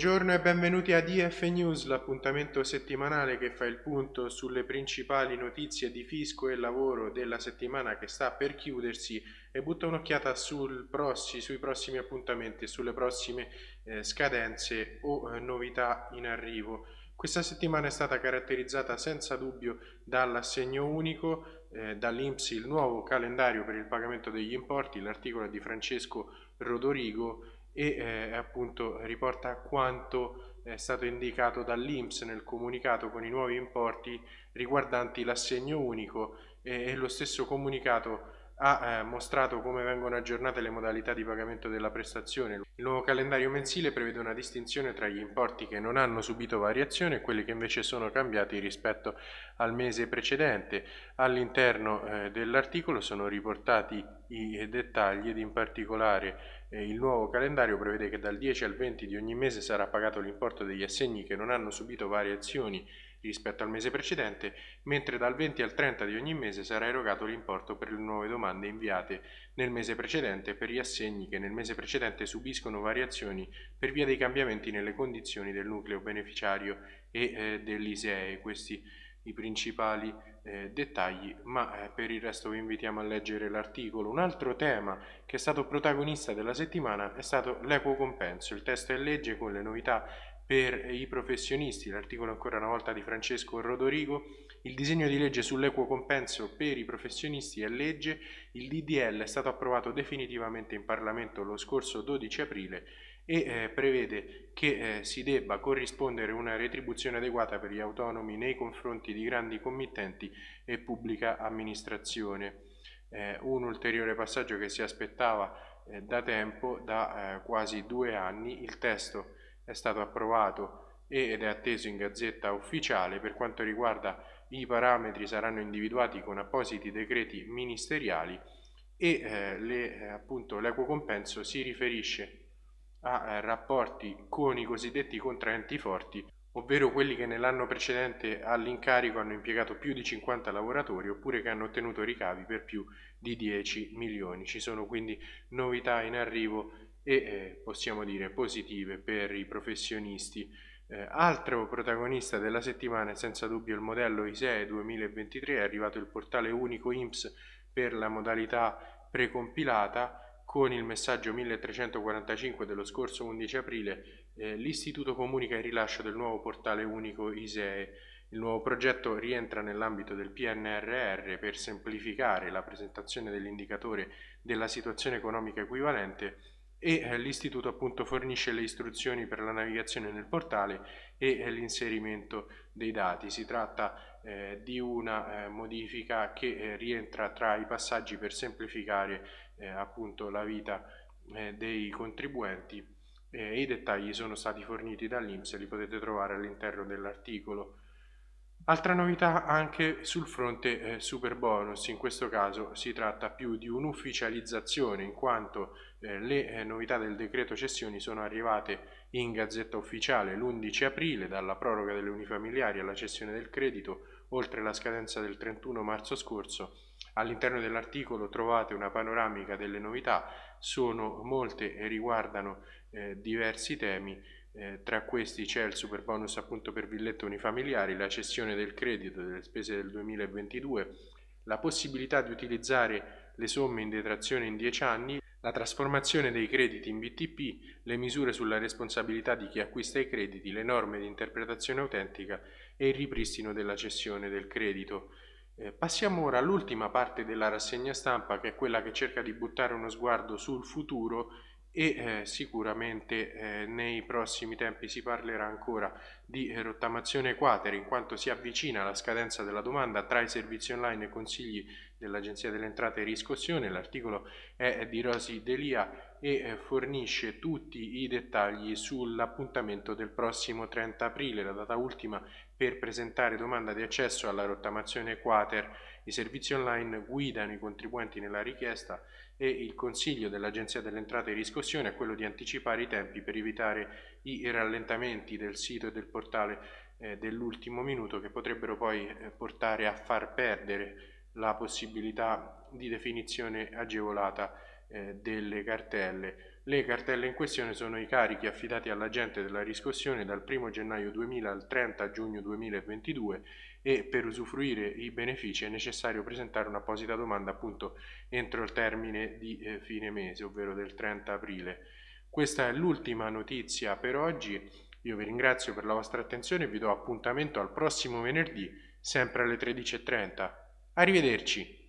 Buongiorno e benvenuti a DF News, l'appuntamento settimanale che fa il punto sulle principali notizie di fisco e lavoro della settimana che sta per chiudersi e butta un'occhiata prossi, sui prossimi appuntamenti sulle prossime eh, scadenze o eh, novità in arrivo. Questa settimana è stata caratterizzata senza dubbio dall'assegno unico, eh, dall'INPS il nuovo calendario per il pagamento degli importi, l'articolo di Francesco Rodorigo e eh, appunto riporta quanto è stato indicato dall'Inps nel comunicato con i nuovi importi riguardanti l'assegno unico e, e lo stesso comunicato ha eh, mostrato come vengono aggiornate le modalità di pagamento della prestazione. Il nuovo calendario mensile prevede una distinzione tra gli importi che non hanno subito variazione e quelli che invece sono cambiati rispetto al mese precedente. All'interno eh, dell'articolo sono riportati i dettagli ed in particolare il nuovo calendario prevede che dal 10 al 20 di ogni mese sarà pagato l'importo degli assegni che non hanno subito variazioni rispetto al mese precedente, mentre dal 20 al 30 di ogni mese sarà erogato l'importo per le nuove domande inviate nel mese precedente per gli assegni che nel mese precedente subiscono variazioni per via dei cambiamenti nelle condizioni del nucleo beneficiario e eh, dell'ISEE. Questi i principali eh, dettagli, ma eh, per il resto vi invitiamo a leggere l'articolo. Un altro tema che è stato protagonista della settimana è stato l'equo compenso. Il testo è legge con le novità per i professionisti, l'articolo ancora una volta di Francesco Rodorigo, il disegno di legge sull'equo compenso per i professionisti è legge, il DDL è stato approvato definitivamente in Parlamento lo scorso 12 aprile e eh, prevede che eh, si debba corrispondere una retribuzione adeguata per gli autonomi nei confronti di grandi committenti e pubblica amministrazione. Eh, un ulteriore passaggio che si aspettava eh, da tempo, da eh, quasi due anni, il testo è stato approvato ed è atteso in gazzetta ufficiale per quanto riguarda i parametri saranno individuati con appositi decreti ministeriali e eh, eh l'equo compenso si riferisce a eh, rapporti con i cosiddetti contraenti forti ovvero quelli che nell'anno precedente all'incarico hanno impiegato più di 50 lavoratori oppure che hanno ottenuto ricavi per più di 10 milioni. Ci sono quindi novità in arrivo e eh, possiamo dire positive per i professionisti. Eh, altro protagonista della settimana è senza dubbio il modello ISEE 2023, è arrivato il portale unico IMSS per la modalità precompilata con il messaggio 1345 dello scorso 11 aprile eh, l'Istituto comunica il rilascio del nuovo portale unico ISEE. Il nuovo progetto rientra nell'ambito del PNRR per semplificare la presentazione dell'indicatore della situazione economica equivalente e eh, l'istituto appunto fornisce le istruzioni per la navigazione nel portale e eh, l'inserimento dei dati. Si tratta eh, di una eh, modifica che eh, rientra tra i passaggi per semplificare eh, appunto la vita dei contribuenti i dettagli sono stati forniti dall'Inps li potete trovare all'interno dell'articolo. Altra novità anche sul fronte eh, super bonus, in questo caso si tratta più di un'ufficializzazione in quanto eh, le eh, novità del decreto cessioni sono arrivate in gazzetta ufficiale l'11 aprile dalla proroga delle unifamiliari alla cessione del credito oltre la scadenza del 31 marzo scorso. All'interno dell'articolo trovate una panoramica delle novità, sono molte e riguardano eh, diversi temi eh, tra questi c'è il super bonus appunto per villette unifamiliari, la cessione del credito delle spese del 2022, la possibilità di utilizzare le somme in detrazione in 10 anni, la trasformazione dei crediti in BTP, le misure sulla responsabilità di chi acquista i crediti, le norme di interpretazione autentica e il ripristino della cessione del credito. Eh, passiamo ora all'ultima parte della rassegna stampa che è quella che cerca di buttare uno sguardo sul futuro e eh, sicuramente eh, nei prossimi tempi si parlerà ancora di rottamazione quater in quanto si avvicina la scadenza della domanda tra i servizi online e consigli dell'Agenzia delle Entrate e Riscossione. L'articolo è di Rosi Delia e eh, fornisce tutti i dettagli sull'appuntamento del prossimo 30 aprile, la data ultima per presentare domanda di accesso alla rottamazione quater. I servizi online guidano i contribuenti nella richiesta e il consiglio dell'Agenzia delle Entrate e Riscossione è quello di anticipare i tempi per evitare i rallentamenti del sito e del portale eh, dell'ultimo minuto che potrebbero poi eh, portare a far perdere la possibilità di definizione agevolata eh, delle cartelle. Le cartelle in questione sono i carichi affidati all'agente della riscossione dal 1 gennaio 2000 al 30 giugno 2022 e per usufruire i benefici è necessario presentare un'apposita domanda appunto entro il termine di eh, fine mese, ovvero del 30 aprile. Questa è l'ultima notizia per oggi, io vi ringrazio per la vostra attenzione e vi do appuntamento al prossimo venerdì, sempre alle 13.30. Arrivederci!